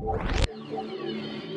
Selamat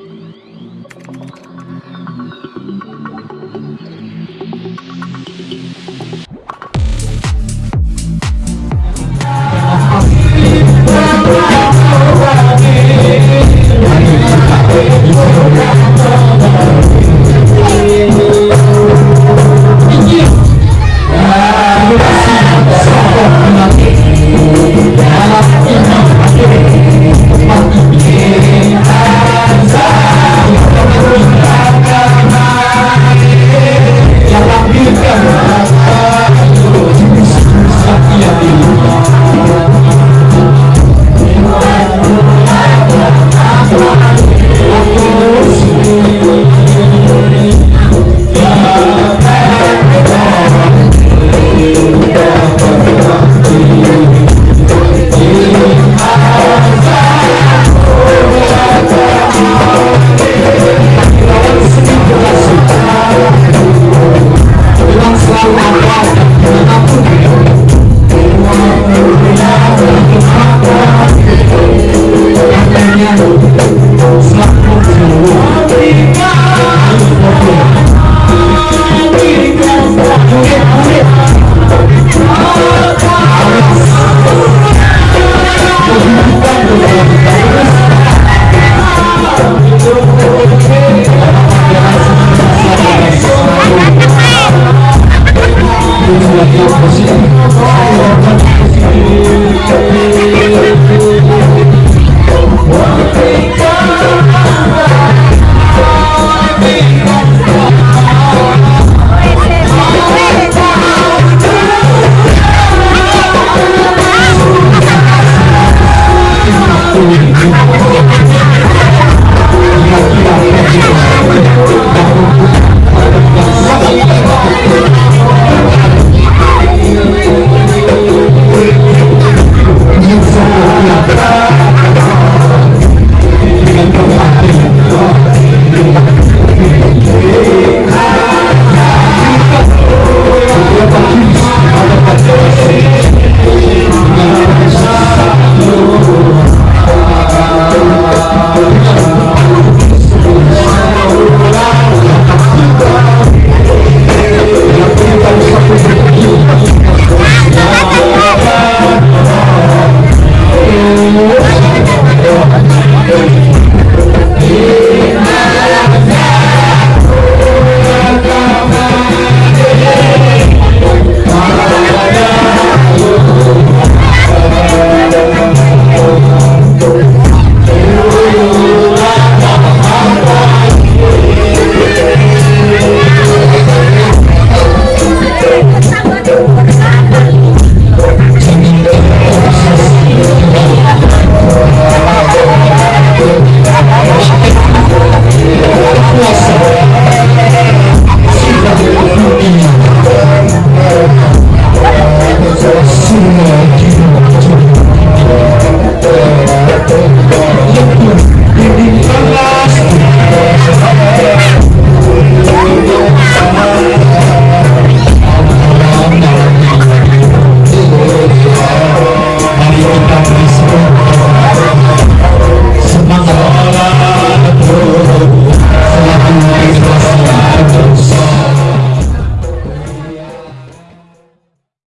posible.